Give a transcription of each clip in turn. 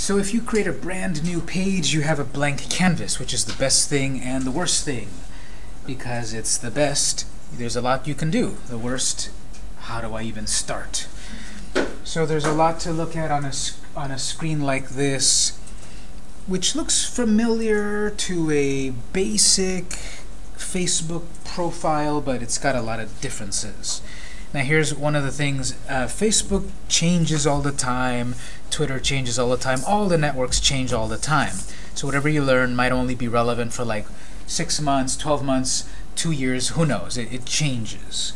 So if you create a brand new page, you have a blank canvas, which is the best thing and the worst thing. Because it's the best, there's a lot you can do. The worst, how do I even start? So there's a lot to look at on a, on a screen like this, which looks familiar to a basic Facebook profile, but it's got a lot of differences. Now here's one of the things, uh, Facebook changes all the time, Twitter changes all the time, all the networks change all the time. So whatever you learn might only be relevant for like six months, 12 months, two years, who knows, it, it changes.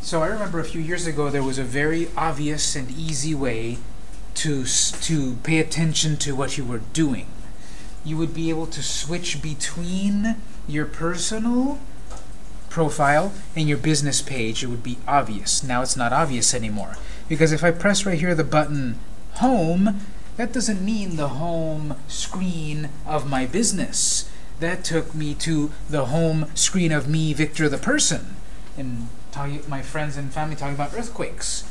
So I remember a few years ago there was a very obvious and easy way to, to pay attention to what you were doing. You would be able to switch between your personal profile and your business page. It would be obvious. Now it's not obvious anymore. Because if I press right here the button Home, that doesn't mean the home screen of my business. That took me to the home screen of me, Victor the person. And my friends and family talking about earthquakes.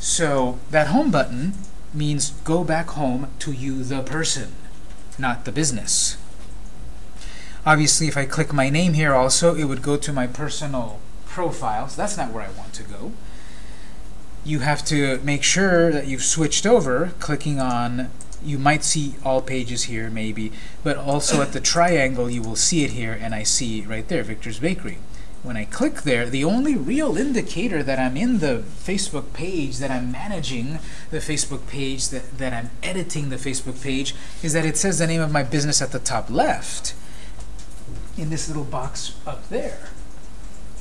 So that home button means go back home to you, the person, not the business. Obviously, if I click my name here also, it would go to my personal profile. So that's not where I want to go. You have to make sure that you've switched over, clicking on you might see all pages here maybe, but also at the triangle you will see it here, and I see right there, Victor's Bakery when I click there, the only real indicator that I'm in the Facebook page, that I'm managing the Facebook page, that, that I'm editing the Facebook page, is that it says the name of my business at the top left in this little box up there.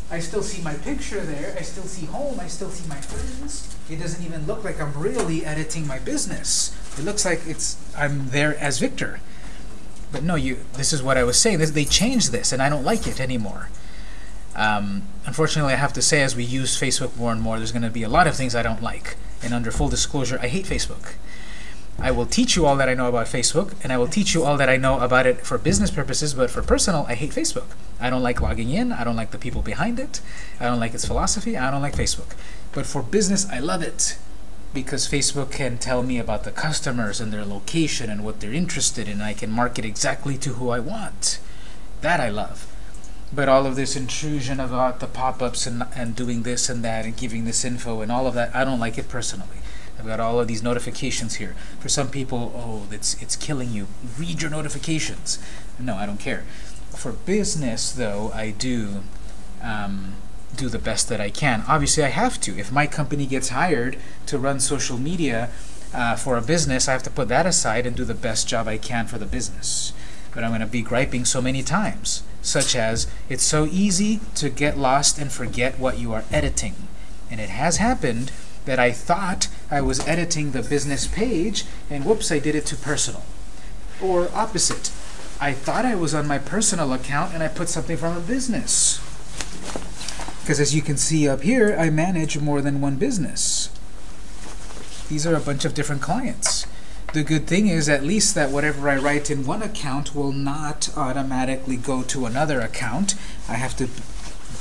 I still see my picture there, I still see home, I still see my friends. It doesn't even look like I'm really editing my business. It looks like it's I'm there as Victor. But no, you. this is what I was saying. This, they changed this, and I don't like it anymore. Um, unfortunately, I have to say, as we use Facebook more and more, there's going to be a lot of things I don't like. And under full disclosure, I hate Facebook. I will teach you all that I know about Facebook, and I will teach you all that I know about it for business purposes, but for personal, I hate Facebook. I don't like logging in, I don't like the people behind it, I don't like its philosophy, I don't like Facebook. But for business, I love it because Facebook can tell me about the customers and their location and what they're interested in, I can market exactly to who I want. That I love. But all of this intrusion about the pop-ups and, and doing this and that and giving this info and all of that, I don't like it personally. I've got all of these notifications here. For some people, oh, it's, it's killing you. Read your notifications. No, I don't care. For business, though, I do um, do the best that I can. Obviously, I have to. If my company gets hired to run social media uh, for a business, I have to put that aside and do the best job I can for the business. But I'm going to be griping so many times such as it's so easy to get lost and forget what you are editing. And it has happened that I thought I was editing the business page, and whoops, I did it to personal. Or opposite, I thought I was on my personal account, and I put something from a business. Because as you can see up here, I manage more than one business. These are a bunch of different clients. The good thing is at least that whatever I write in one account will not automatically go to another account. I have to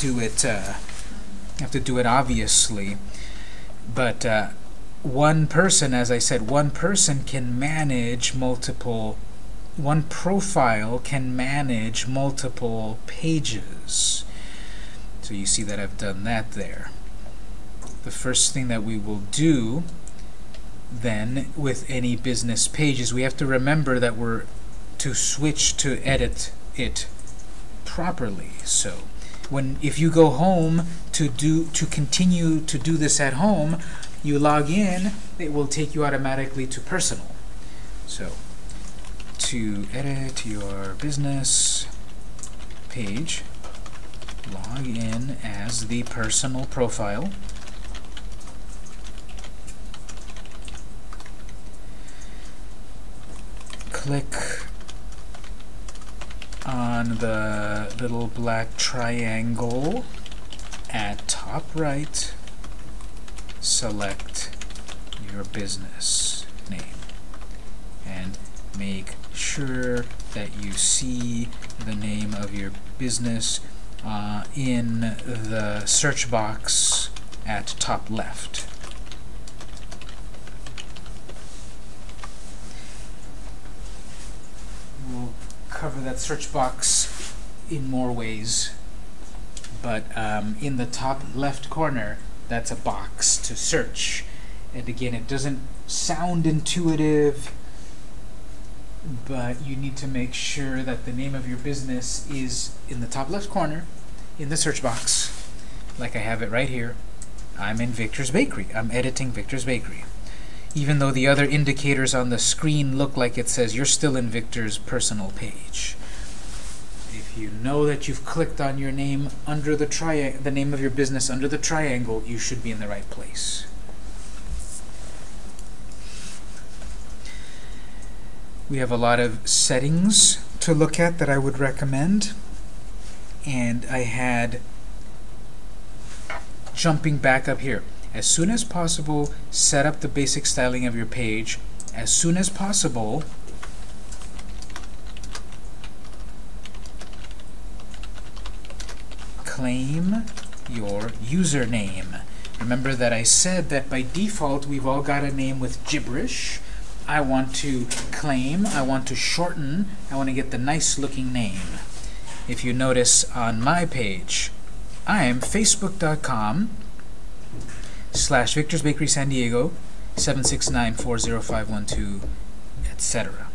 do it. Uh, have to do it obviously, but uh, one person, as I said, one person can manage multiple. One profile can manage multiple pages. So you see that I've done that there. The first thing that we will do then with any business pages we have to remember that we're to switch to edit it properly so when if you go home to do to continue to do this at home you log in it will take you automatically to personal. So to edit your business page log in as the personal profile. Click on the little black triangle at top right, select your business name and make sure that you see the name of your business uh, in the search box at top left. Cover that search box in more ways. But um, in the top left corner, that's a box to search. And again, it doesn't sound intuitive, but you need to make sure that the name of your business is in the top left corner in the search box, like I have it right here. I'm in Victor's Bakery. I'm editing Victor's Bakery. Even though the other indicators on the screen look like it says you're still in Victor's personal page. If you know that you've clicked on your name under the tri the name of your business under the triangle, you should be in the right place. We have a lot of settings to look at that I would recommend. And I had jumping back up here. As soon as possible, set up the basic styling of your page. As soon as possible, claim your username. Remember that I said that by default we've all got a name with gibberish. I want to claim, I want to shorten, I want to get the nice looking name. If you notice on my page, I am facebook.com slash Victor's Bakery San Diego 769-40512, etc.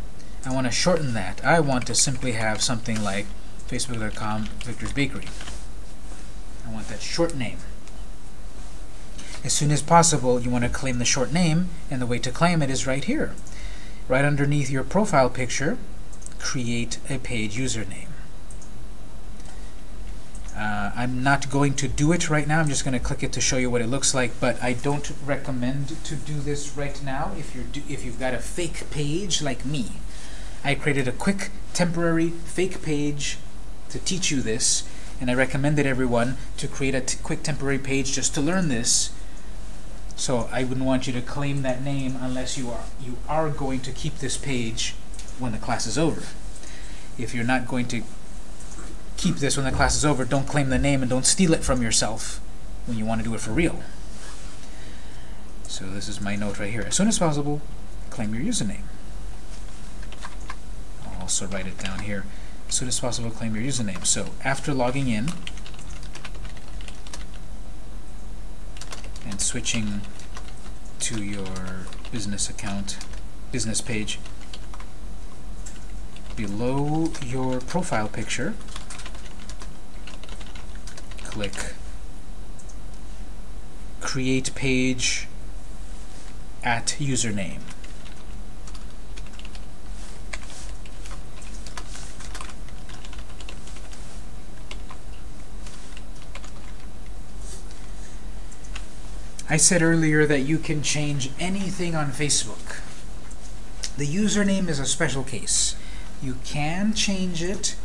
I want to shorten that. I want to simply have something like facebook.com Victor's Bakery. I want that short name. As soon as possible, you want to claim the short name, and the way to claim it is right here. Right underneath your profile picture, create a page username. Uh, I'm not going to do it right now. I'm just going to click it to show you what it looks like, but I don't recommend to do this right now if, you're if you've got a fake page like me. I created a quick, temporary, fake page to teach you this, and I recommended everyone to create a quick temporary page just to learn this so I wouldn't want you to claim that name unless you are you are going to keep this page when the class is over. If you're not going to keep this when the class is over, don't claim the name and don't steal it from yourself when you want to do it for real. So this is my note right here. As soon as possible, claim your username. I'll also write it down here. As soon as possible, claim your username. So after logging in, and switching to your business account, business page, below your profile picture, click Create Page at Username. I said earlier that you can change anything on Facebook. The username is a special case. You can change it,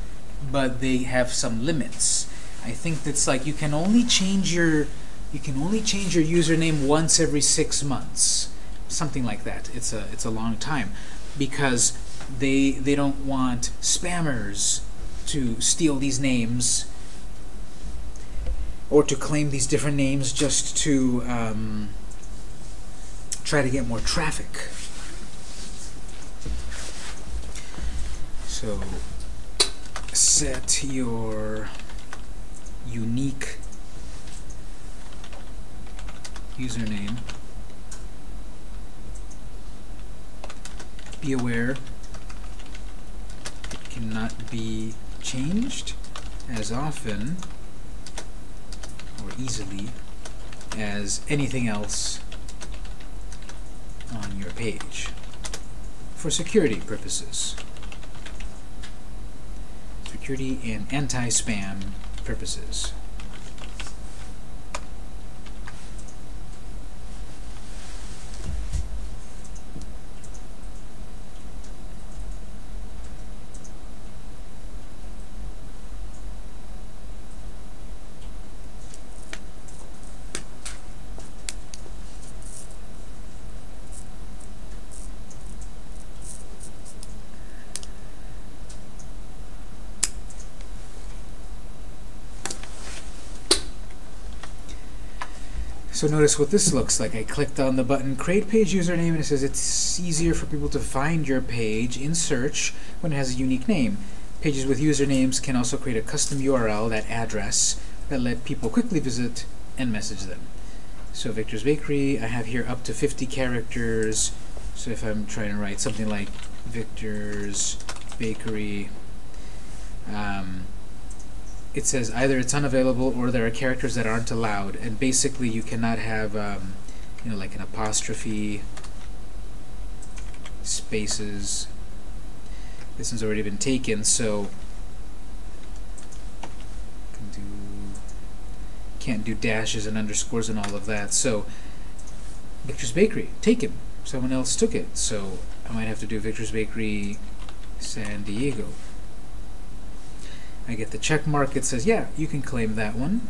but they have some limits. I think that's like you can only change your you can only change your username once every six months. Something like that. It's a it's a long time. Because they they don't want spammers to steal these names or to claim these different names just to um, try to get more traffic. So set your unique username. Be aware it cannot be changed as often or easily as anything else on your page for security purposes. Security and anti-spam purposes. So notice what this looks like. I clicked on the button Create Page Username and it says it's easier for people to find your page in search when it has a unique name. Pages with usernames can also create a custom URL, that address, that let people quickly visit and message them. So Victor's Bakery, I have here up to 50 characters. So if I'm trying to write something like Victor's Bakery, um, it says either it's unavailable or there are characters that aren't allowed. And basically you cannot have, um, you know, like an apostrophe, spaces. This one's already been taken, so can do can't do dashes and underscores and all of that. So Victor's Bakery, taken. Someone else took it, so I might have to do Victor's Bakery San Diego. I get the check mark. It says, yeah, you can claim that one.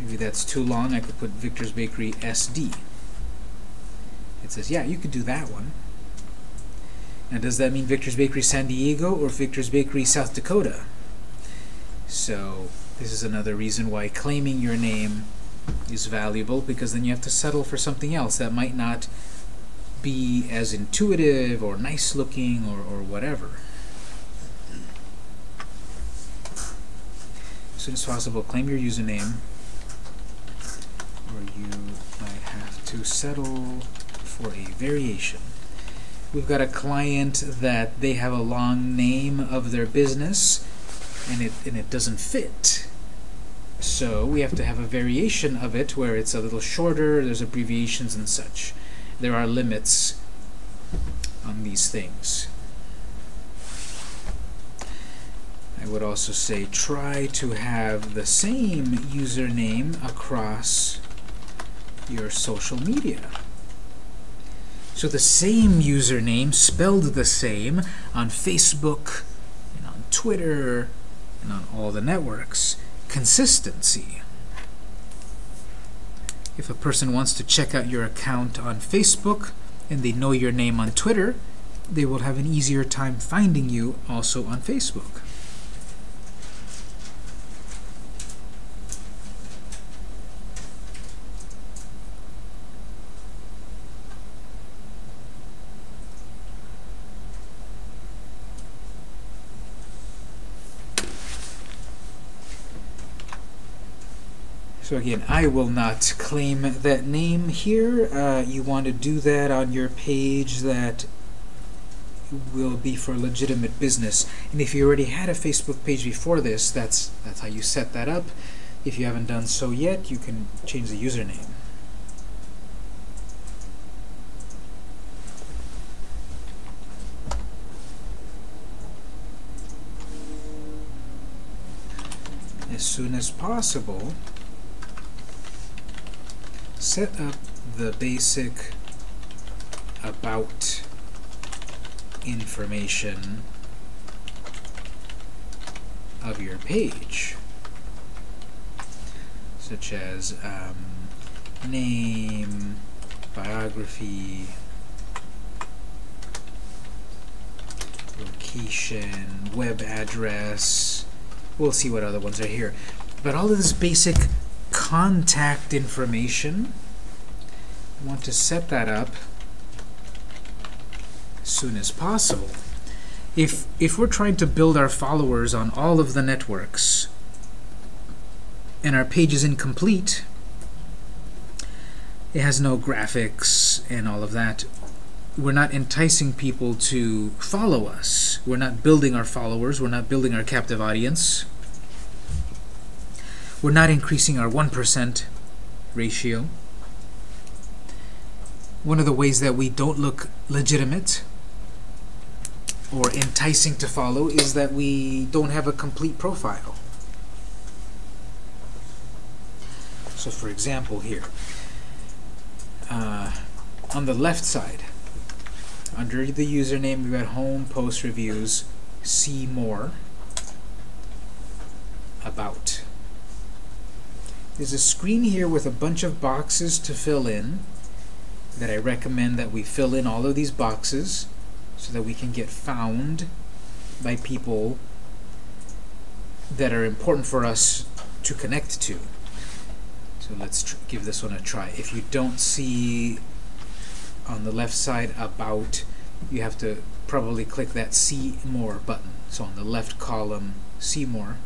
Maybe that's too long. I could put Victor's Bakery SD. It says, yeah, you could do that one. Now, does that mean Victor's Bakery San Diego or Victor's Bakery South Dakota? So, this is another reason why claiming your name is valuable, because then you have to settle for something else that might not be as intuitive or nice looking or, or whatever. Soon as possible, claim your username, or you might have to settle for a variation. We've got a client that they have a long name of their business and it, and it doesn't fit. So we have to have a variation of it where it's a little shorter, there's abbreviations and such. There are limits on these things. I would also say try to have the same username across your social media. So the same username, spelled the same, on Facebook, and on Twitter, and on all the networks. Consistency. If a person wants to check out your account on Facebook, and they know your name on Twitter, they will have an easier time finding you also on Facebook. So again, I will not claim that name here. Uh, you want to do that on your page that will be for legitimate business. And if you already had a Facebook page before this, that's, that's how you set that up. If you haven't done so yet, you can change the username. As soon as possible, set up the basic about information of your page, such as um, name, biography, location, web address. We'll see what other ones are here. But all of this basic contact information. Want to set that up as soon as possible. If, if we're trying to build our followers on all of the networks and our page is incomplete, it has no graphics and all of that, we're not enticing people to follow us. We're not building our followers. We're not building our captive audience. We're not increasing our 1% ratio. One of the ways that we don't look legitimate or enticing to follow is that we don't have a complete profile. So for example here, uh, on the left side, under the username, we've got home, post reviews, see more, about. There's a screen here with a bunch of boxes to fill in that I recommend that we fill in all of these boxes so that we can get found by people that are important for us to connect to. So let's give this one a try. If you don't see on the left side about, you have to probably click that See More button. So on the left column, See More,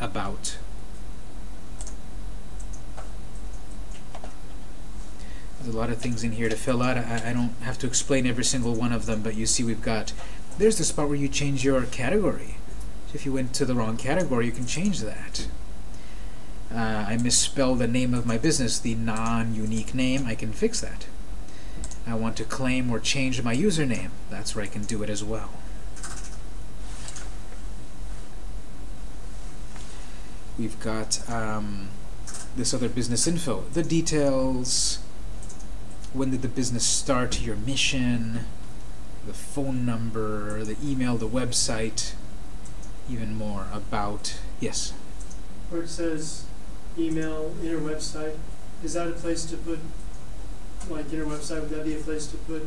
About. There's a lot of things in here to fill out. I, I don't have to explain every single one of them, but you see we've got, there's the spot where you change your category. So if you went to the wrong category, you can change that. Uh, I misspelled the name of my business, the non-unique name, I can fix that. I want to claim or change my username, that's where I can do it as well. We've got um, this other business info, the details, when did the business start, your mission, the phone number, the email, the website, even more about, yes? Where it says email, inner website, is that a place to put, like inner website, would that be a place to put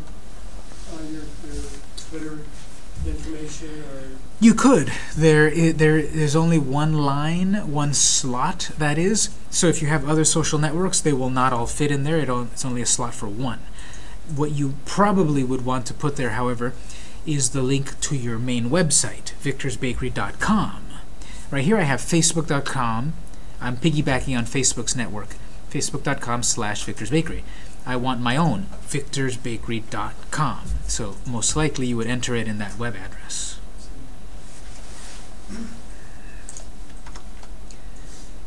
uh, your, your Twitter or? You could. There, there is only one line, one slot, that is. So if you have other social networks, they will not all fit in there. It it's only a slot for one. What you probably would want to put there, however, is the link to your main website, victorsbakery.com. Right here I have facebook.com. I'm piggybacking on Facebook's network, facebook.com slash victorsbakery. I want my own, victorsbakery.com. So most likely you would enter it in that web address.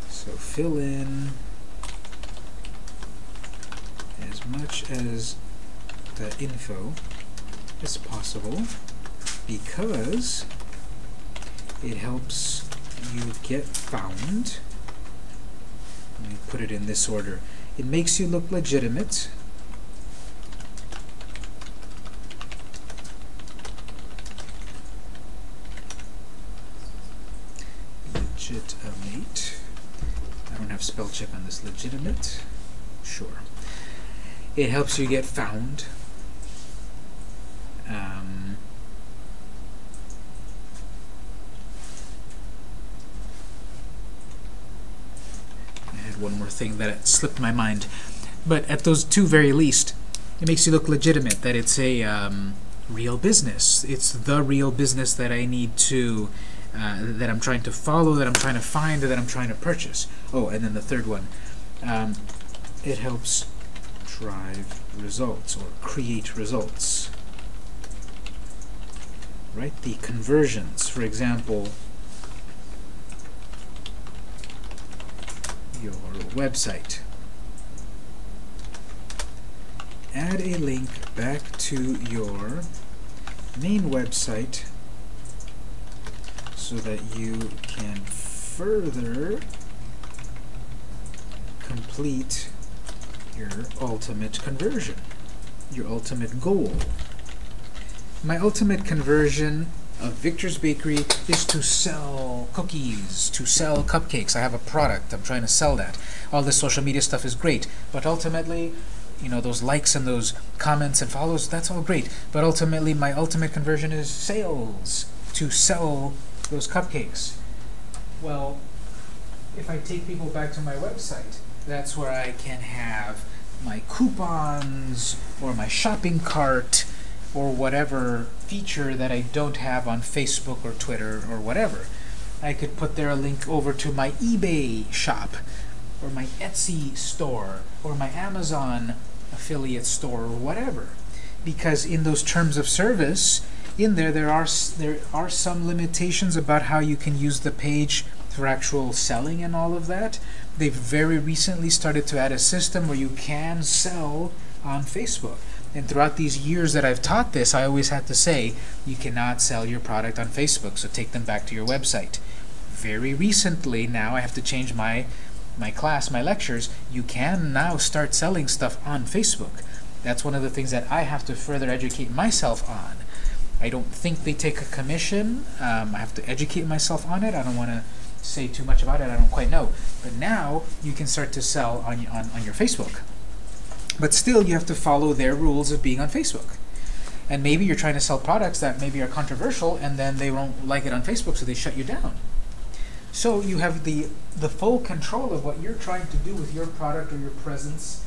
So fill in as much as the info as possible because it helps you get found. Let me put it in this order. It makes you look legitimate. Legitimate. I don't have spell check on this. Legitimate. Sure. It helps you get found. Um, One more thing that slipped my mind. But at those two very least, it makes you look legitimate, that it's a um, real business. It's the real business that I need to, uh, that I'm trying to follow, that I'm trying to find, that I'm trying to purchase. Oh, and then the third one. Um, it helps drive results or create results. Right? The conversions, for example, your website. Add a link back to your main website so that you can further complete your ultimate conversion, your ultimate goal. My ultimate conversion of Victor's Bakery is to sell cookies, to sell cupcakes. I have a product. I'm trying to sell that. All this social media stuff is great, but ultimately, you know, those likes and those comments and follows, that's all great. But ultimately, my ultimate conversion is sales, to sell those cupcakes. Well, if I take people back to my website, that's where I can have my coupons or my shopping cart or whatever feature that I don't have on Facebook or Twitter or whatever. I could put there a link over to my eBay shop or my Etsy store or my Amazon affiliate store or whatever. Because in those terms of service, in there there are there are some limitations about how you can use the page for actual selling and all of that. They've very recently started to add a system where you can sell on Facebook. And throughout these years that I've taught this, I always had to say, you cannot sell your product on Facebook, so take them back to your website. Very recently, now I have to change my, my class, my lectures. You can now start selling stuff on Facebook. That's one of the things that I have to further educate myself on. I don't think they take a commission. Um, I have to educate myself on it. I don't want to say too much about it. I don't quite know. But now you can start to sell on, on, on your Facebook. But still, you have to follow their rules of being on Facebook. And maybe you're trying to sell products that maybe are controversial, and then they won't like it on Facebook, so they shut you down. So you have the, the full control of what you're trying to do with your product or your presence,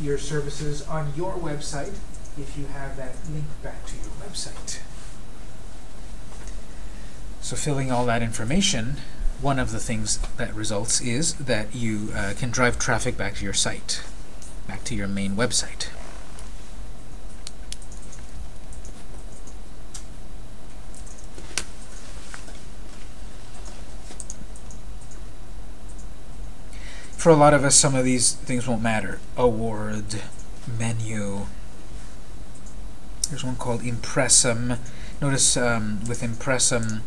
your services on your website, if you have that link back to your website. So filling all that information, one of the things that results is that you uh, can drive traffic back to your site, back to your main website. For a lot of us, some of these things won't matter. Award, menu. There's one called Impressum. Notice um, with Impressum,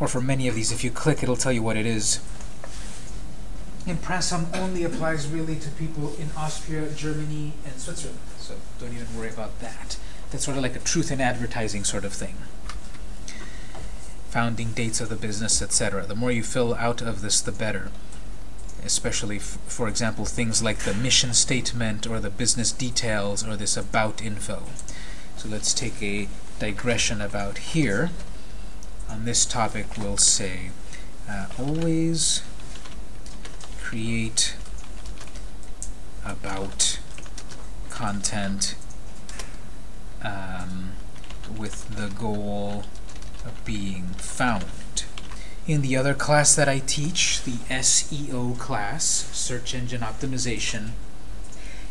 or for many of these, if you click, it'll tell you what it is. Impressum only applies really to people in Austria, Germany, and Switzerland, so don't even worry about that. That's sort of like a truth in advertising sort of thing. Founding dates of the business, etc. The more you fill out of this, the better especially, for example, things like the mission statement or the business details or this about info. So let's take a digression about here. On this topic, we'll say uh, always create about content um, with the goal of being found. In the other class that I teach, the SEO class, Search Engine Optimization,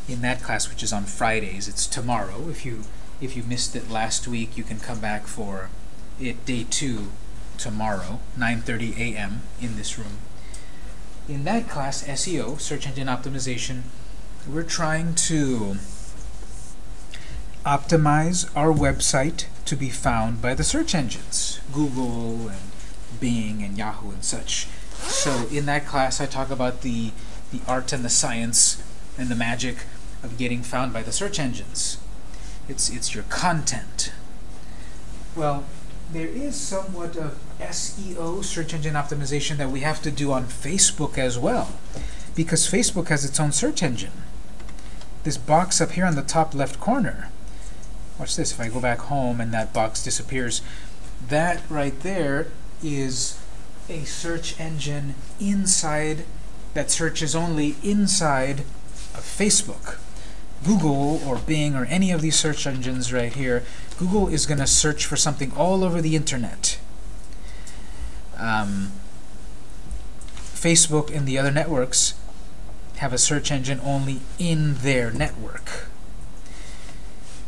in that class, which is on Fridays, it's tomorrow. If you if you missed it last week, you can come back for it day two tomorrow, 9.30 a.m. in this room. In that class, SEO, Search Engine Optimization, we're trying to optimize our website to be found by the search engines, Google and Bing and Yahoo and such. So in that class, I talk about the, the art and the science and the magic of getting found by the search engines. It's, it's your content. Well, there is somewhat of SEO, search engine optimization, that we have to do on Facebook as well, because Facebook has its own search engine. This box up here on the top left corner, watch this, if I go back home and that box disappears, that right there is a search engine inside that searches only inside of Facebook. Google or Bing or any of these search engines right here, Google is going to search for something all over the internet. Um, Facebook and the other networks have a search engine only in their network.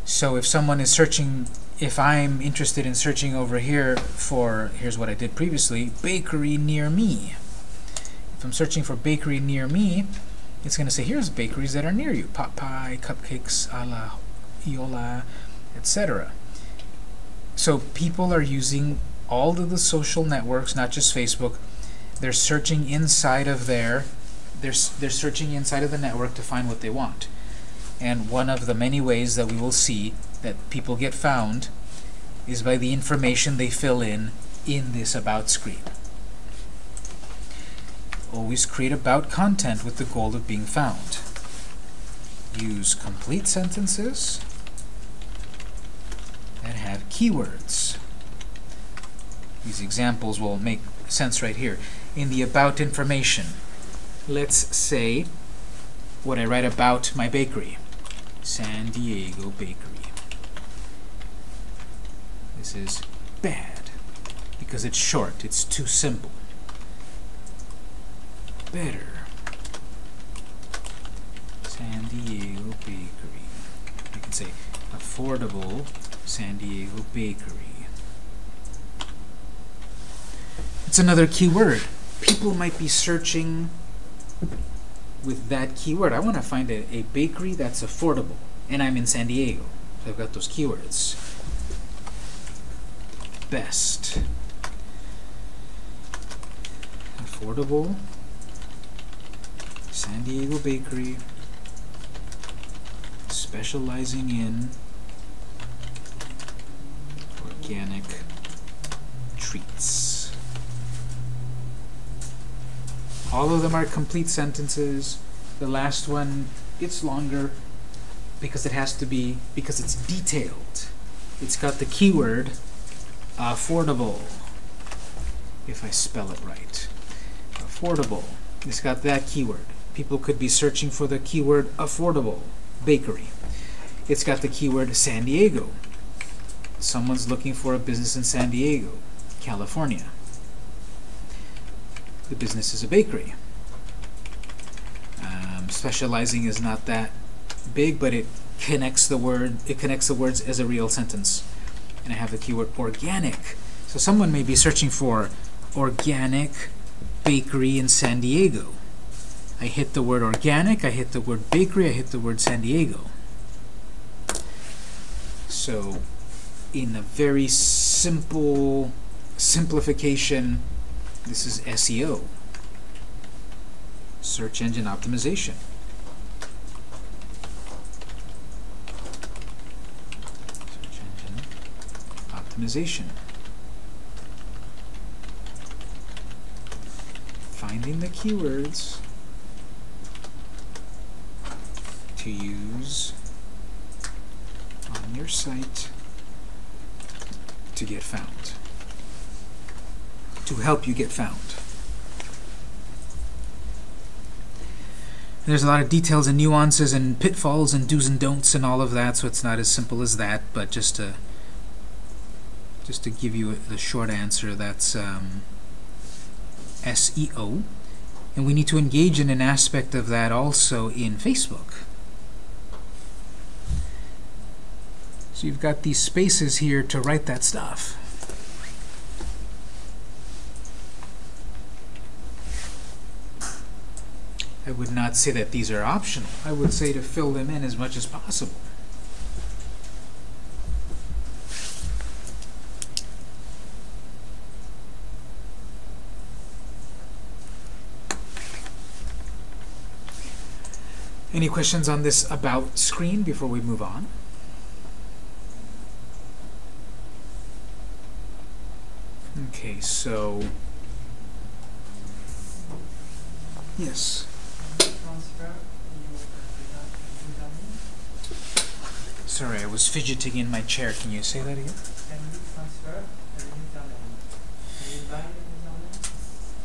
So if someone is searching if I'm interested in searching over here for, here's what I did previously, bakery near me. If I'm searching for bakery near me, it's going to say, here's bakeries that are near you. Pot pie, cupcakes, a la Iola, etc. So people are using all of the social networks, not just Facebook. They're searching inside of their, they're, they're searching inside of the network to find what they want. And one of the many ways that we will see that people get found is by the information they fill in in this About screen. Always create about content with the goal of being found. Use complete sentences that have keywords. These examples will make sense right here. In the about information, let's say what I write about my bakery. San Diego Bakery. This is bad because it's short. It's too simple. Better. San Diego Bakery. You can say affordable San Diego Bakery. It's another keyword. People might be searching with that keyword. I want to find a, a bakery that's affordable. And I'm in San Diego. So I've got those keywords best. Affordable San Diego Bakery specializing in organic treats. All of them are complete sentences. The last one, it's longer because it has to be, because it's detailed. It's got the keyword affordable, if I spell it right. Affordable. It's got that keyword. People could be searching for the keyword affordable bakery. it's got the keyword San Diego. Someone's looking for a business in San Diego, California. The business is a bakery. Um, specializing is not that big, but it connects the word. It connects the words as a real sentence. And I have the keyword organic. So someone may be searching for organic bakery in San Diego. I hit the word organic, I hit the word bakery, I hit the word San Diego. So in a very simple simplification, this is SEO, search engine optimization. Search engine optimization. Finding the keywords to use on your site to get found, to help you get found. There's a lot of details and nuances and pitfalls and do's and don'ts and all of that, so it's not as simple as that, but just to just to give you the short answer, that's um, SEO. And we need to engage in an aspect of that also in Facebook. So you've got these spaces here to write that stuff. I would not say that these are optional. I would say to fill them in as much as possible. Any questions on this About screen before we move on? Okay, so... Yes. Sorry, I was fidgeting in my chair. Can you say that again?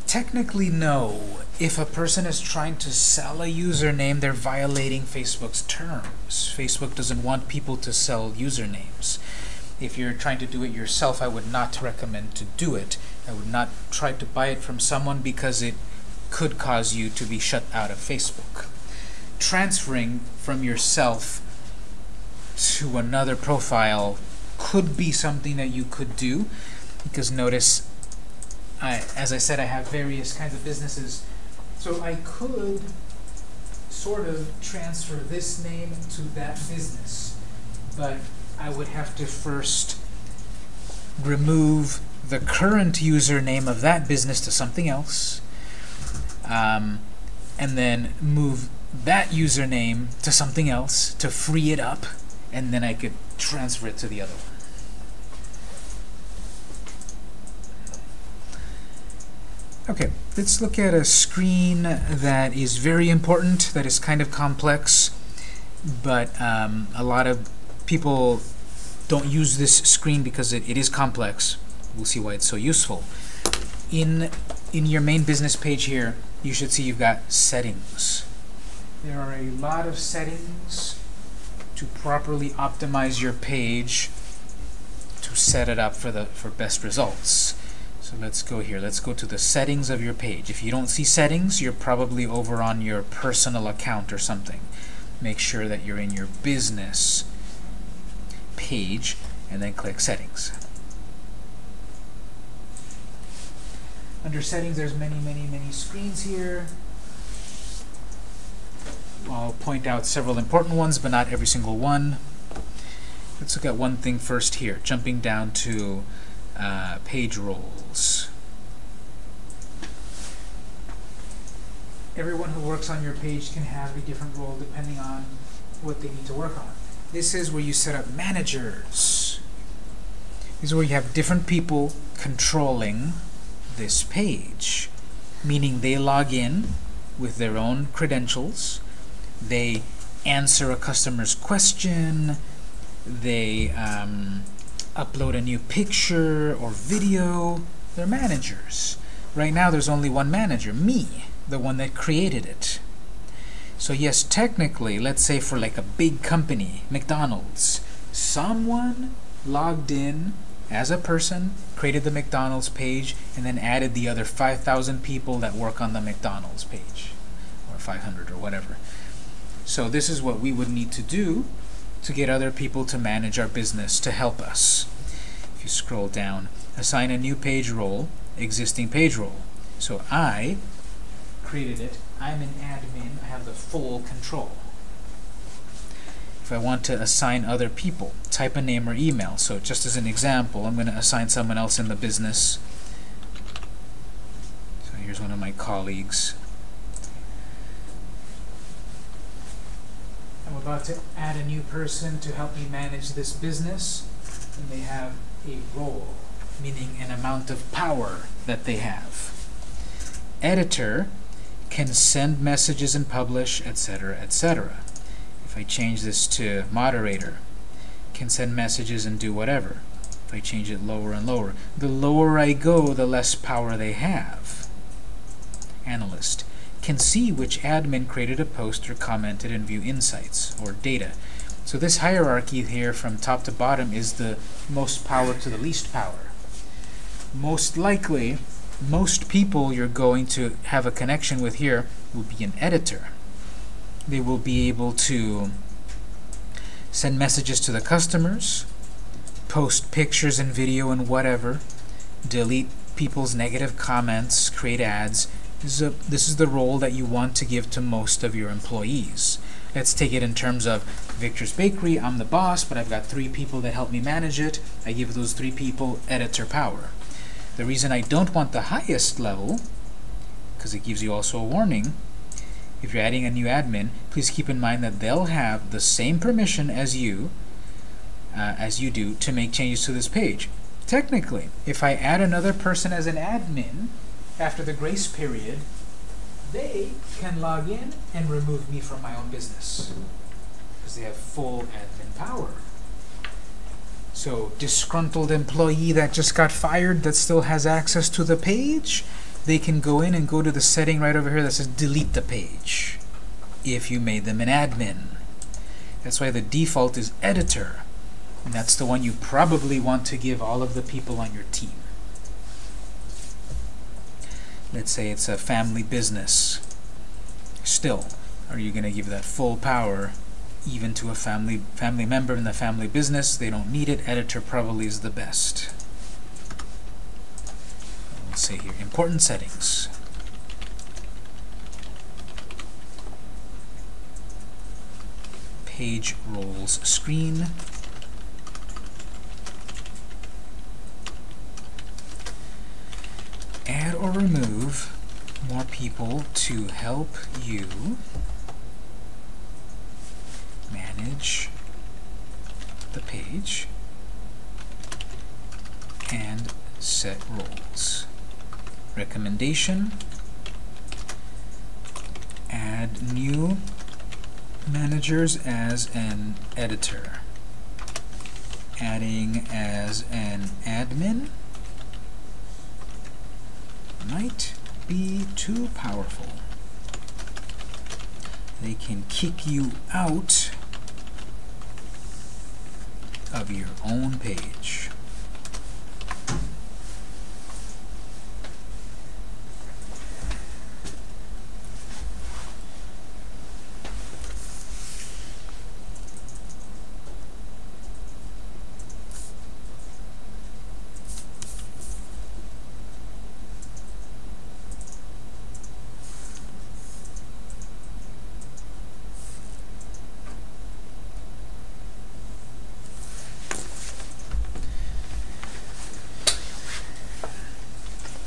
Technically, no. If a person is trying to sell a username, they're violating Facebook's terms. Facebook doesn't want people to sell usernames. If you're trying to do it yourself, I would not recommend to do it. I would not try to buy it from someone because it could cause you to be shut out of Facebook. Transferring from yourself to another profile could be something that you could do because notice I, as I said I have various kinds of businesses so I could sort of transfer this name to that business but I would have to first remove the current username of that business to something else um, and then move that username to something else to free it up and then I could transfer it to the other one. Okay, let's look at a screen that is very important, that is kind of complex, but um, a lot of people don't use this screen because it, it is complex. We'll see why it's so useful. In, in your main business page here, you should see you've got settings. There are a lot of settings to properly optimize your page to set it up for the for best results. So let's go here. Let's go to the settings of your page. If you don't see settings, you're probably over on your personal account or something. Make sure that you're in your business page and then click settings. Under settings, there's many, many, many screens here. I'll point out several important ones, but not every single one. Let's look at one thing first here, jumping down to uh, page roles. Everyone who works on your page can have a different role depending on what they need to work on. This is where you set up managers. This is where you have different people controlling this page, meaning they log in with their own credentials, they answer a customer's question, they um, upload a new picture or video. They're managers. Right now there's only one manager, me, the one that created it. So yes, technically, let's say for like a big company, McDonald's, someone logged in as a person, created the McDonald's page, and then added the other 5,000 people that work on the McDonald's page, or 500 or whatever. So this is what we would need to do to get other people to manage our business to help us. If you scroll down, assign a new page role, existing page role. So I created it. I'm an admin. I have the full control. If I want to assign other people, type a name or email. So just as an example, I'm going to assign someone else in the business. So here's one of my colleagues. I'm about to add a new person to help me manage this business, and they have a role, meaning an amount of power that they have. Editor can send messages and publish, etc., etc. If I change this to moderator, can send messages and do whatever. If I change it lower and lower, the lower I go, the less power they have. Analyst can see which admin created a post or commented and view insights or data. So this hierarchy here from top to bottom is the most power to the least power. Most likely, most people you're going to have a connection with here will be an editor. They will be able to send messages to the customers, post pictures and video and whatever, delete people's negative comments, create ads. This is, a, this is the role that you want to give to most of your employees. Let's take it in terms of Victor's Bakery. I'm the boss, but I've got three people that help me manage it. I give those three people editor power. The reason I don't want the highest level, because it gives you also a warning, if you're adding a new admin, please keep in mind that they'll have the same permission as you, uh, as you do, to make changes to this page. Technically, if I add another person as an admin after the grace period, they can log in and remove me from my own business because they have full admin power. So disgruntled employee that just got fired that still has access to the page, they can go in and go to the setting right over here that says delete the page if you made them an admin. That's why the default is editor. And that's the one you probably want to give all of the people on your team. Let's say it's a family business. Still, are you going to give that full power even to a family family member in the family business. They don't need it. Editor probably is the best. Let's say here, important settings. Page roles screen. Add or remove more people to help you manage the page and set roles. Recommendation, add new managers as an editor. Adding as an admin might be too powerful. They can kick you out of your own page.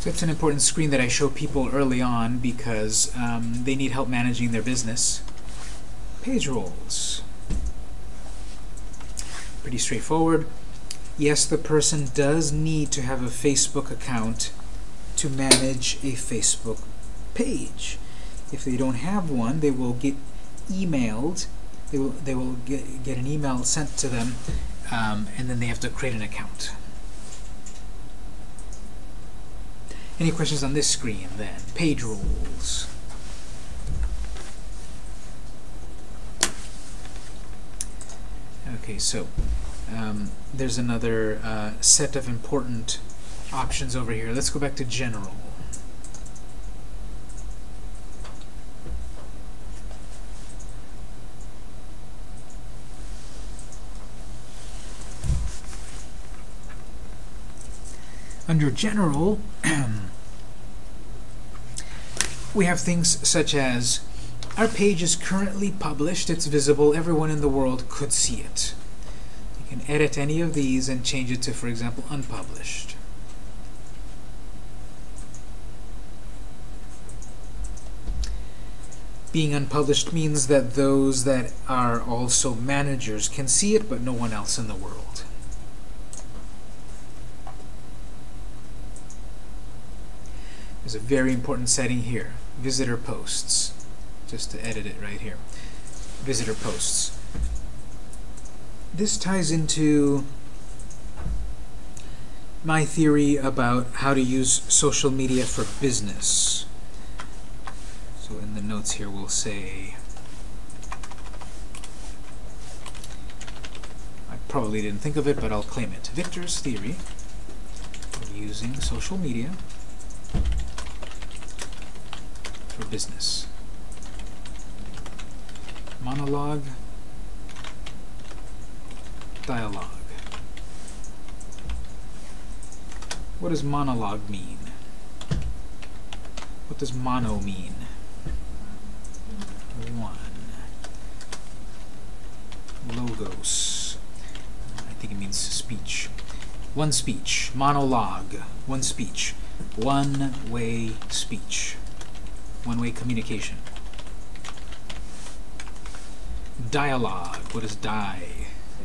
So it's an important screen that I show people early on because um, they need help managing their business. Page roles. Pretty straightforward. Yes, the person does need to have a Facebook account to manage a Facebook page. If they don't have one, they will get emailed. They will, they will get, get an email sent to them, um, and then they have to create an account. Any questions on this screen then? Page roles. Okay, so um, there's another uh, set of important options over here. Let's go back to general. Under general, we have things such as our page is currently published, it's visible, everyone in the world could see it. You can edit any of these and change it to, for example, unpublished. Being unpublished means that those that are also managers can see it, but no one else in the world. There's a very important setting here. Visitor posts. Just to edit it right here. Visitor posts. This ties into my theory about how to use social media for business. So in the notes here we'll say I probably didn't think of it, but I'll claim it. Victor's theory of using social media for business. Monologue, dialogue. What does monologue mean? What does mono mean? One. Logos. I think it means speech. One speech. Monologue. One speech. One-way speech one-way communication. Dialogue, what does die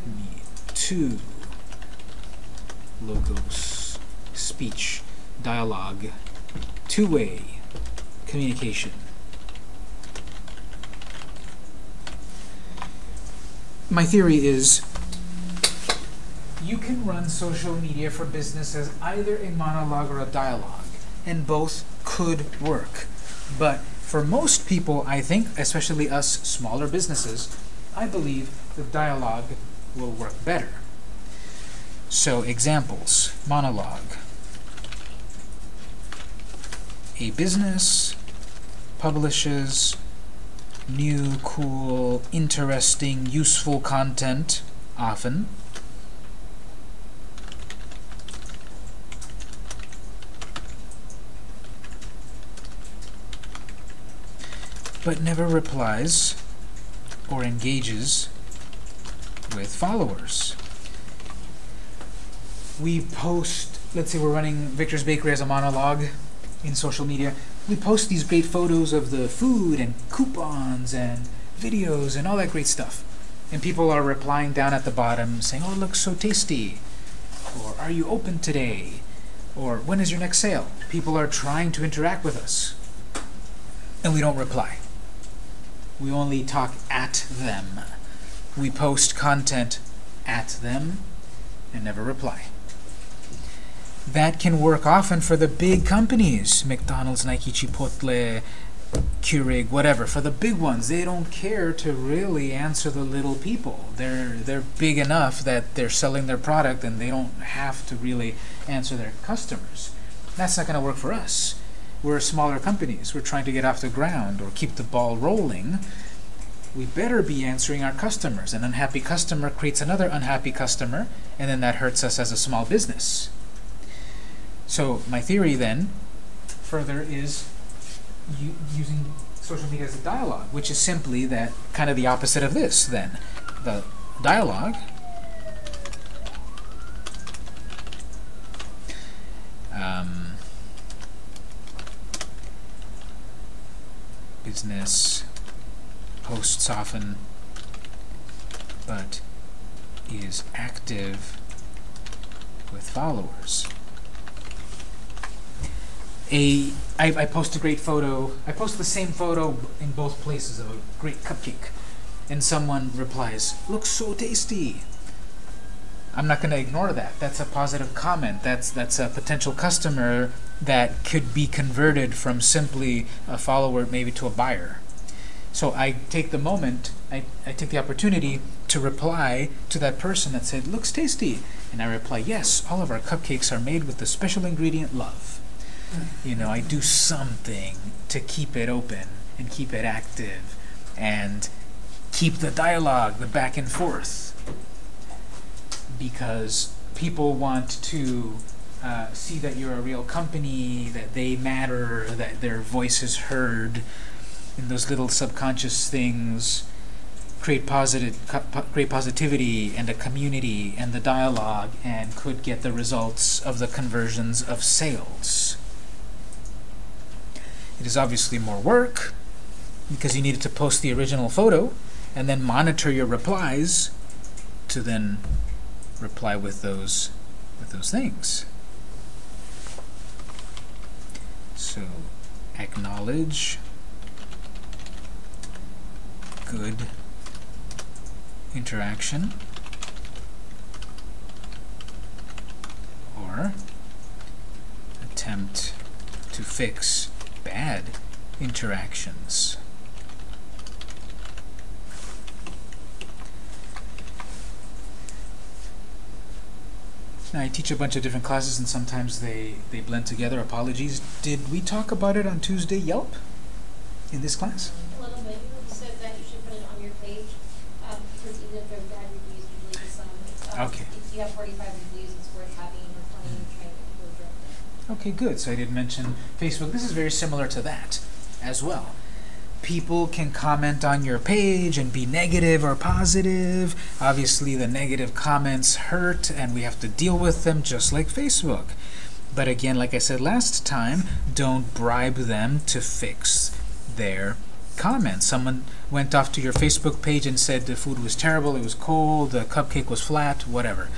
mean? Two. Logos, speech, dialogue, two-way communication. My theory is you can run social media for business as either a monologue or a dialogue, and both could work. But for most people, I think, especially us smaller businesses, I believe the dialogue will work better. So examples, monologue. A business publishes new, cool, interesting, useful content often. But never replies or engages with followers. We post, let's say we're running Victor's Bakery as a monologue in social media, we post these great photos of the food and coupons and videos and all that great stuff. And people are replying down at the bottom saying, oh, it looks so tasty. Or, are you open today? Or, when is your next sale? People are trying to interact with us. And we don't reply. We only talk at them. We post content at them and never reply. That can work often for the big companies, McDonald's, Nike, Chipotle, Keurig, whatever. For the big ones, they don't care to really answer the little people. They're they're big enough that they're selling their product and they don't have to really answer their customers. That's not going to work for us we're smaller companies. We're trying to get off the ground or keep the ball rolling. We better be answering our customers. An unhappy customer creates another unhappy customer, and then that hurts us as a small business. So my theory then, further, is using social media as a dialogue, which is simply that kind of the opposite of this then. The dialogue um, business posts often, but is active with followers. A, I, I post a great photo, I post the same photo in both places of a great cupcake, and someone replies, looks so tasty. I'm not going to ignore that. That's a positive comment. That's, that's a potential customer that could be converted from simply a follower maybe to a buyer. So I take the moment, I, I take the opportunity to reply to that person that said, looks tasty. And I reply, yes, all of our cupcakes are made with the special ingredient love. You know, I do something to keep it open and keep it active and keep the dialogue, the back and forth. Because people want to uh, see that you're a real company, that they matter, that their voice is heard, and those little subconscious things create positive, po- create positivity and a community and the dialogue, and could get the results of the conversions of sales. It is obviously more work because you needed to post the original photo and then monitor your replies to then reply with those with those things. So acknowledge good interaction or attempt to fix bad interactions. I teach a bunch of different classes and sometimes they, they blend together. Apologies. Did we talk about it on Tuesday, Yelp, in this class? A little bit, you said that you should put it on your page, um, because even if they're bad reviews, usually the some, it's, um, Okay. if you have forty-five reviews, it's worth having, or trying to people directly. Okay, good. So I did mention Facebook. This is very similar to that as well. People can comment on your page and be negative or positive. Obviously, the negative comments hurt, and we have to deal with them just like Facebook. But again, like I said last time, don't bribe them to fix their comments. Someone went off to your Facebook page and said the food was terrible, it was cold, the cupcake was flat, whatever.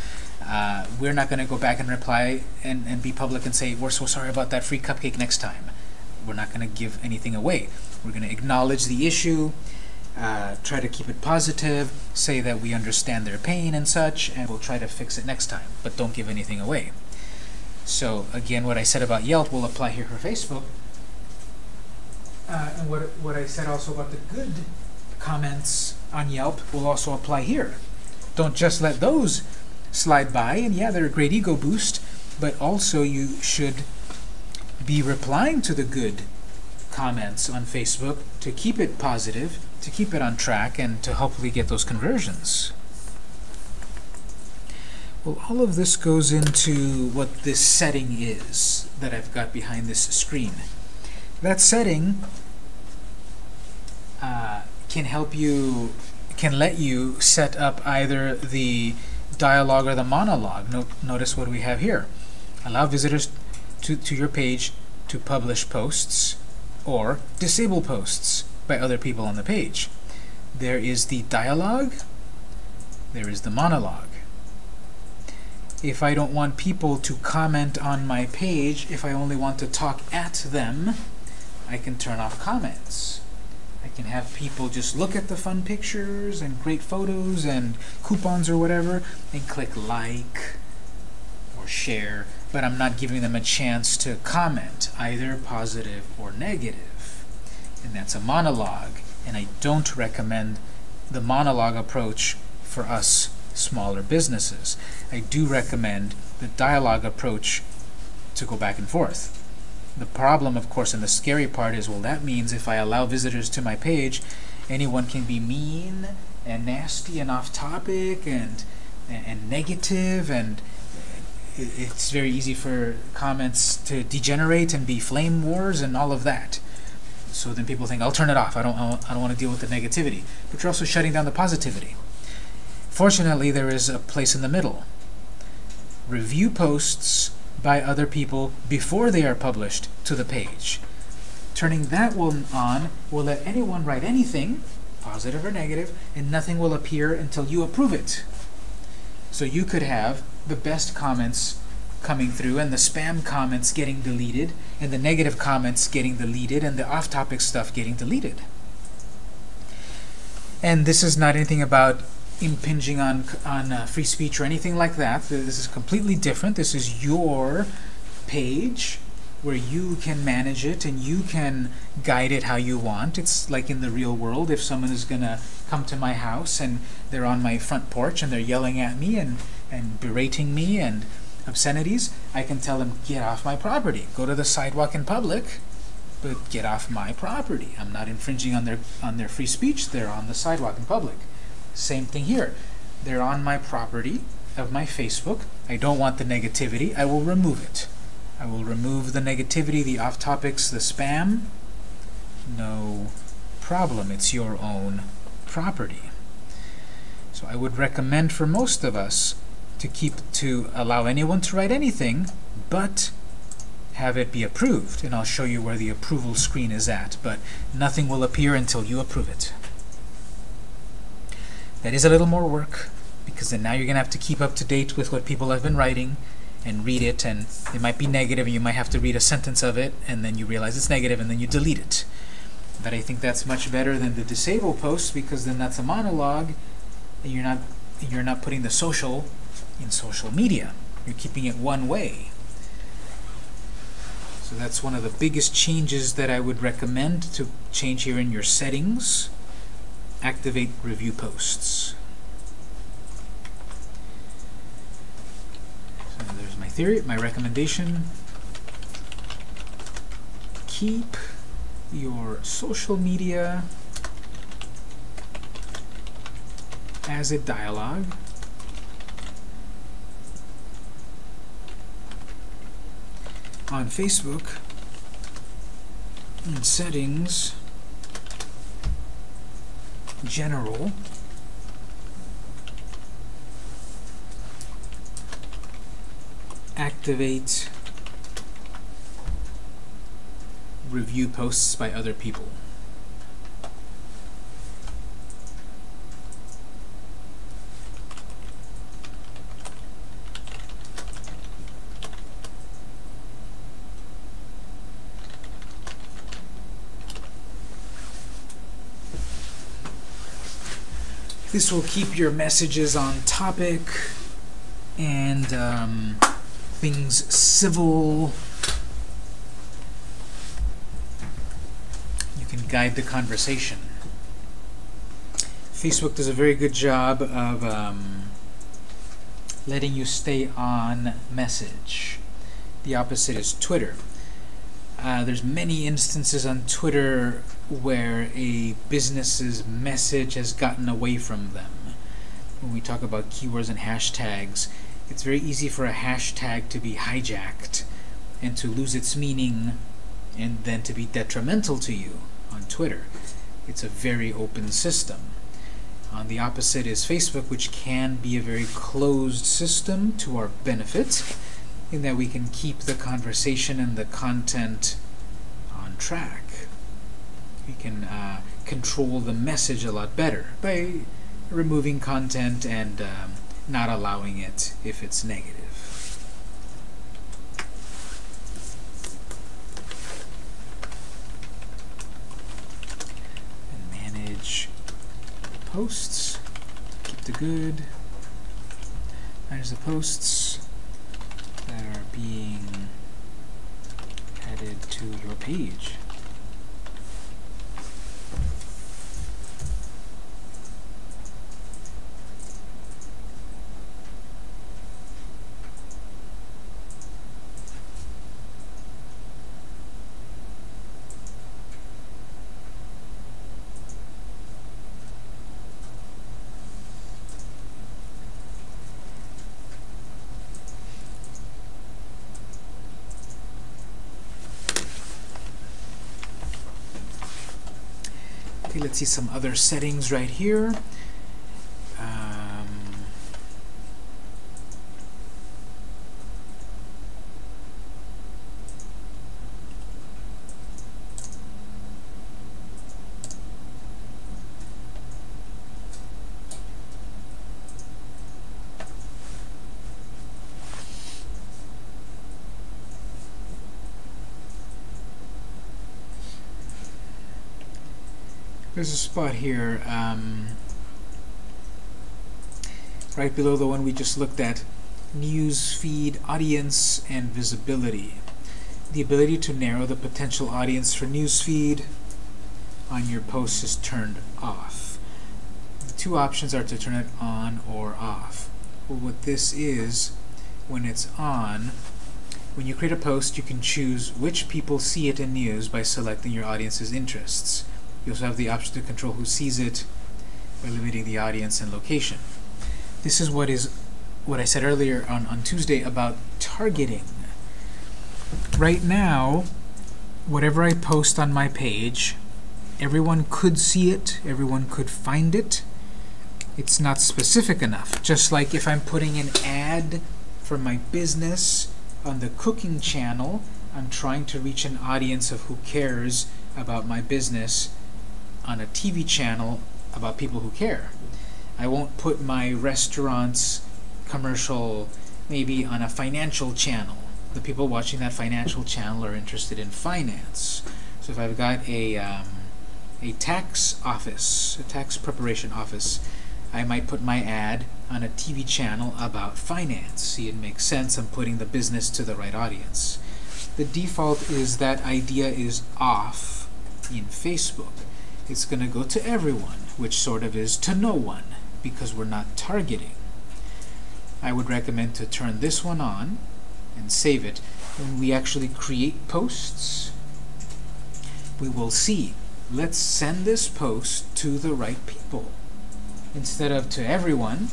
Uh, we're not going to go back and reply and, and be public and say, we're so sorry about that free cupcake next time. We're not going to give anything away. We're going to acknowledge the issue, uh, try to keep it positive, say that we understand their pain and such, and we'll try to fix it next time, but don't give anything away. So again, what I said about Yelp will apply here for Facebook. Uh, and what, what I said also about the good comments on Yelp will also apply here. Don't just let those slide by, and yeah, they're a great ego boost, but also you should be replying to the good comments on Facebook to keep it positive, to keep it on track, and to hopefully get those conversions. Well, all of this goes into what this setting is that I've got behind this screen. That setting uh, can help you, can let you set up either the dialogue or the monologue. No, notice what we have here. Allow visitors to, to your page to publish posts or disable posts by other people on the page. There is the dialogue, there is the monologue. If I don't want people to comment on my page, if I only want to talk at them, I can turn off comments. I can have people just look at the fun pictures and great photos and coupons or whatever and click like or share, but I'm not giving them a chance to comment, either positive or negative. And that's a monologue, and I don't recommend the monologue approach for us smaller businesses. I do recommend the dialogue approach to go back and forth. The problem, of course, and the scary part is, well, that means if I allow visitors to my page, anyone can be mean and nasty and off topic and and, and negative and it's very easy for comments to degenerate and be flame wars and all of that. So then people think, I'll turn it off. I don't, I don't want to deal with the negativity. But you're also shutting down the positivity. Fortunately, there is a place in the middle. Review posts by other people before they are published to the page. Turning that one on will let anyone write anything, positive or negative, and nothing will appear until you approve it. So you could have the best comments coming through and the spam comments getting deleted and the negative comments getting deleted and the off-topic stuff getting deleted. And this is not anything about impinging on on uh, free speech or anything like that. This is completely different. This is your page where you can manage it and you can guide it how you want. It's like in the real world. If someone is going to come to my house and they're on my front porch and they're yelling at me and, and berating me and obscenities, I can tell them, get off my property. Go to the sidewalk in public, but get off my property. I'm not infringing on their, on their free speech. They're on the sidewalk in public. Same thing here. They're on my property of my Facebook. I don't want the negativity. I will remove it. I will remove the negativity, the off topics, the spam. No problem. It's your own property. So I would recommend for most of us to keep to allow anyone to write anything, but have it be approved. And I'll show you where the approval screen is at, but nothing will appear until you approve it. That is a little more work, because then now you're going to have to keep up to date with what people have been writing and read it, and it might be negative, and you might have to read a sentence of it, and then you realize it's negative, and then you delete it. But I think that's much better than the disable post, because then that's a monologue, and you're not you're not putting the social in social media. You're keeping it one way. So that's one of the biggest changes that I would recommend to change here in your settings. Activate review posts. So there's my theory, my recommendation. Keep your social media as a dialogue. On Facebook, in settings, general, activate review posts by other people. This will keep your messages on topic and um, things civil. You can guide the conversation. Facebook does a very good job of um, letting you stay on message. The opposite is Twitter. Uh, there's many instances on Twitter where a business's message has gotten away from them. When we talk about keywords and hashtags, it's very easy for a hashtag to be hijacked and to lose its meaning and then to be detrimental to you on Twitter. It's a very open system. On the opposite is Facebook, which can be a very closed system to our benefit in that we can keep the conversation and the content on track. We can uh, control the message a lot better by removing content and um, not allowing it if it's negative. And manage posts. Keep the good. Manage the posts that are being added to your page. Okay, let's see some other settings right here. There's a spot here um, right below the one we just looked at news feed audience and visibility the ability to narrow the potential audience for news feed on your post is turned off the two options are to turn it on or off. Well, what this is, when it's on, when you create a post, you can choose which people see it in news by selecting your audience's interests. You also have the option to control who sees it by limiting the audience and location. This is what is what I said earlier on, on Tuesday about targeting. Right now, whatever I post on my page, everyone could see it, everyone could find it. It's not specific enough. Just like if I'm putting an ad for my business on the cooking channel, I'm trying to reach an audience of who cares about my business on a TV channel about people who care. I won't put my restaurant's commercial maybe on a financial channel. The people watching that financial channel are interested in finance. So if I've got a, um, a tax office, a tax preparation office, I might put my ad on a TV channel about finance. See, it makes sense. I'm putting the business to the right audience. The default is that idea is off in Facebook. It's going to go to everyone, which sort of is to no one, because we're not targeting. I would recommend to turn this one on and save it. When we actually create posts, we will see, let's send this post to the right people. Instead of to everyone,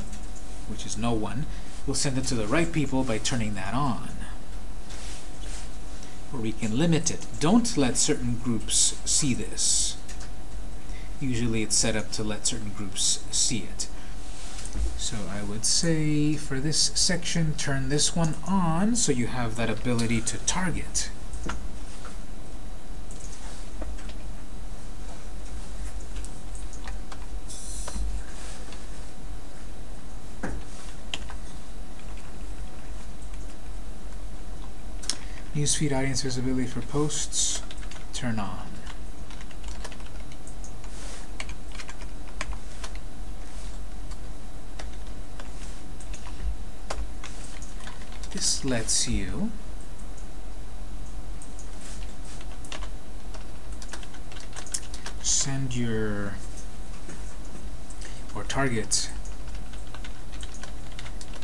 which is no one, we'll send it to the right people by turning that on. Or we can limit it. Don't let certain groups see this. Usually it's set up to let certain groups see it. So I would say for this section, turn this one on so you have that ability to target. Newsfeed audience visibility for posts, turn on. This lets you send your or target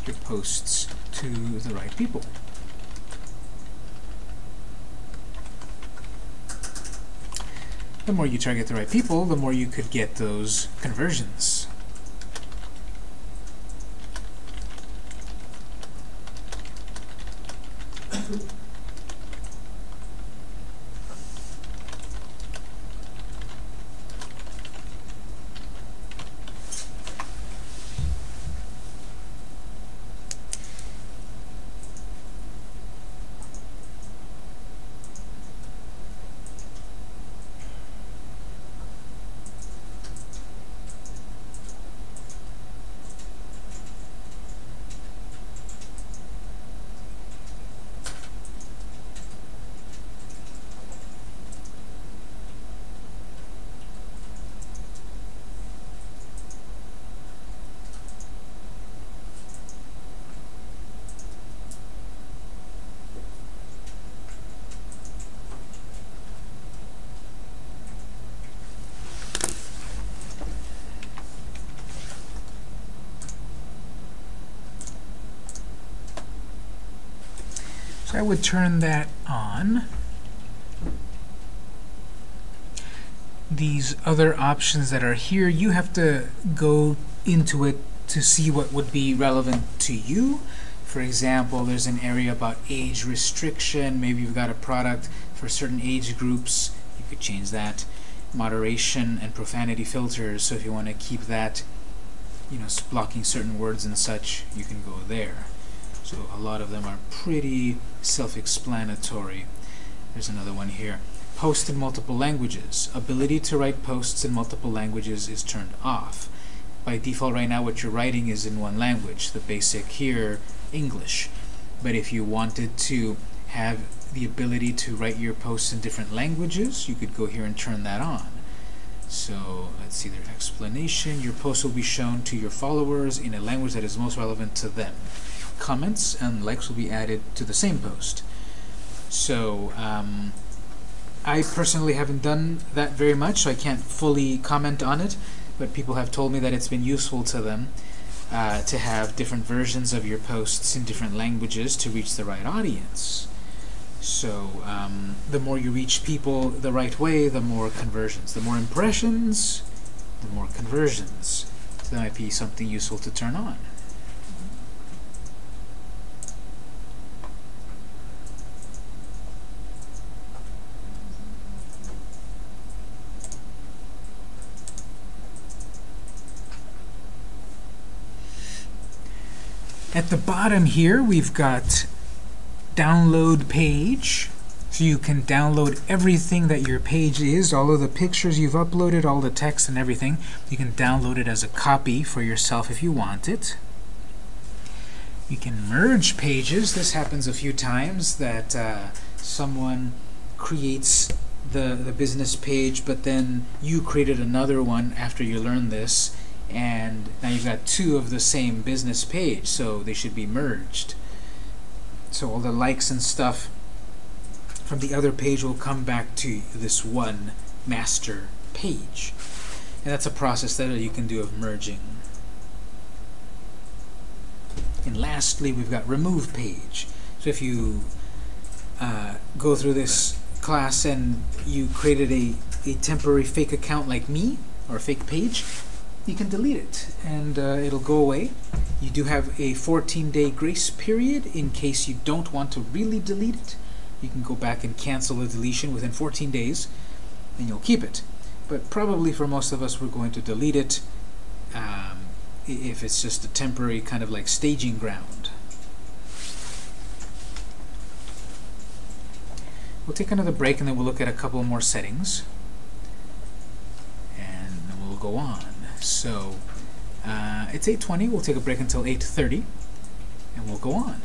your posts to the right people. The more you target the right people, the more you could get those conversions. So I would turn that on. These other options that are here, you have to go into it to see what would be relevant to you. For example, there's an area about age restriction. Maybe you've got a product for certain age groups. You could change that. Moderation and profanity filters. So if you want to keep that, you know, blocking certain words and such, you can go there. So a lot of them are pretty self-explanatory. There's another one here. Post in multiple languages. Ability to write posts in multiple languages is turned off. By default right now what you're writing is in one language. The basic here, English. But if you wanted to have the ability to write your posts in different languages, you could go here and turn that on. So let's see their explanation. Your post will be shown to your followers in a language that is most relevant to them comments and likes will be added to the same post. So um, I personally haven't done that very much, so I can't fully comment on it. but people have told me that it's been useful to them uh, to have different versions of your posts in different languages to reach the right audience. So um, the more you reach people the right way, the more conversions. The more impressions, the more conversions. So that might be something useful to turn on. At the bottom here, we've got download page. So you can download everything that your page is, all of the pictures you've uploaded, all the text and everything. You can download it as a copy for yourself if you want it. You can merge pages. This happens a few times that uh, someone creates the, the business page, but then you created another one after you learn this, and now you've got two of the same business page, so they should be merged. So all the likes and stuff from the other page will come back to this one master page. And that's a process that you can do of merging. And lastly, we've got remove page. So if you uh, go through this class and you created a, a temporary fake account like me, or a fake page, you can delete it and uh, it'll go away. You do have a 14-day grace period in case you don't want to really delete it. You can go back and cancel the deletion within 14 days and you'll keep it. But probably for most of us, we're going to delete it um, if it's just a temporary kind of like staging ground. We'll take another break and then we'll look at a couple more settings. And we'll go on. So uh, it's 8.20. We'll take a break until 8.30 and we'll go on.